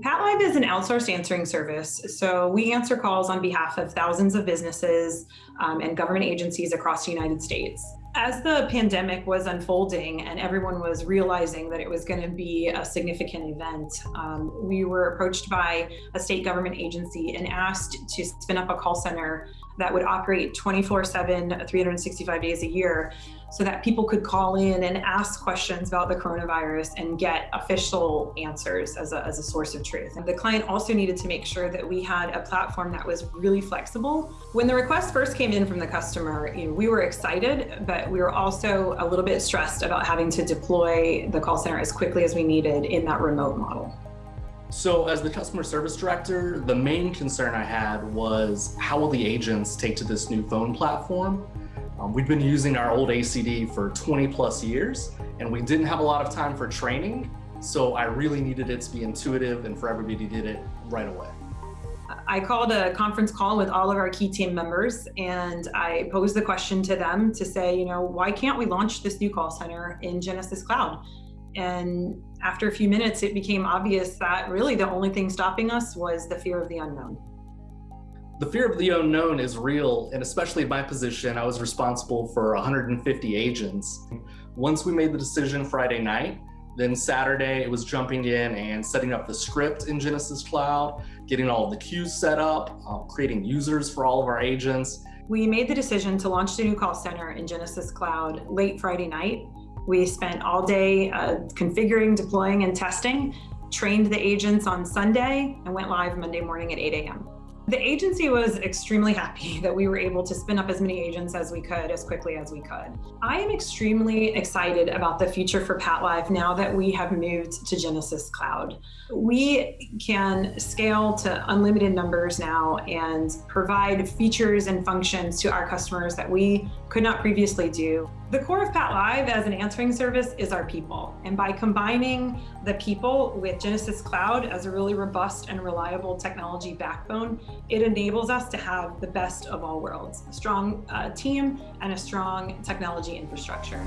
PatLive is an outsourced answering service. So we answer calls on behalf of thousands of businesses um, and government agencies across the United States. As the pandemic was unfolding and everyone was realizing that it was going to be a significant event, um, we were approached by a state government agency and asked to spin up a call center that would operate 24 7, 365 days a year so that people could call in and ask questions about the coronavirus and get official answers as a, as a source of truth. And the client also needed to make sure that we had a platform that was really flexible. When the request first came in from the customer, you know, we were excited, but we were also a little bit stressed about having to deploy the call center as quickly as we needed in that remote model. So as the customer service director, the main concern I had was how will the agents take to this new phone platform? Um, we've been using our old ACD for 20 plus years and we didn't have a lot of time for training. So I really needed it to be intuitive and for everybody to get it right away. I called a conference call with all of our key team members and I posed the question to them to say, you know, why can't we launch this new call center in Genesys Cloud? And after a few minutes, it became obvious that really the only thing stopping us was the fear of the unknown. The fear of the unknown is real, and especially in my position, I was responsible for 150 agents. Once we made the decision Friday night, then Saturday it was jumping in and setting up the script in Genesys Cloud, getting all of the queues set up, uh, creating users for all of our agents. We made the decision to launch the new call center in Genesys Cloud late Friday night. We spent all day uh, configuring, deploying, and testing, trained the agents on Sunday, and went live Monday morning at 8 a.m. The agency was extremely happy that we were able to spin up as many agents as we could, as quickly as we could. I am extremely excited about the future for PatLive now that we have moved to Genesys Cloud. We can scale to unlimited numbers now and provide features and functions to our customers that we could not previously do. The core of PatLive as an answering service is our people. And by combining the people with Genesys Cloud as a really robust and reliable technology backbone, it enables us to have the best of all worlds, a strong uh, team and a strong technology infrastructure.